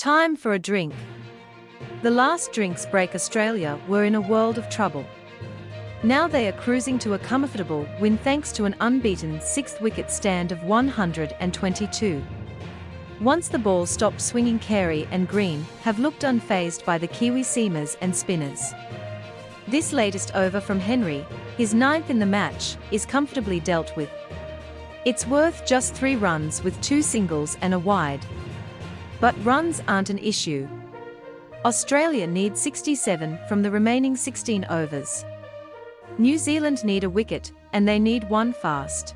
Time for a drink. The last drinks break Australia were in a world of trouble. Now they are cruising to a comfortable win thanks to an unbeaten sixth wicket stand of 122. Once the ball stopped swinging Carey and Green have looked unfazed by the Kiwi seamers and spinners. This latest over from Henry, his ninth in the match, is comfortably dealt with. It's worth just three runs with two singles and a wide. But runs aren't an issue. Australia need 67 from the remaining 16 overs. New Zealand need a wicket, and they need one fast.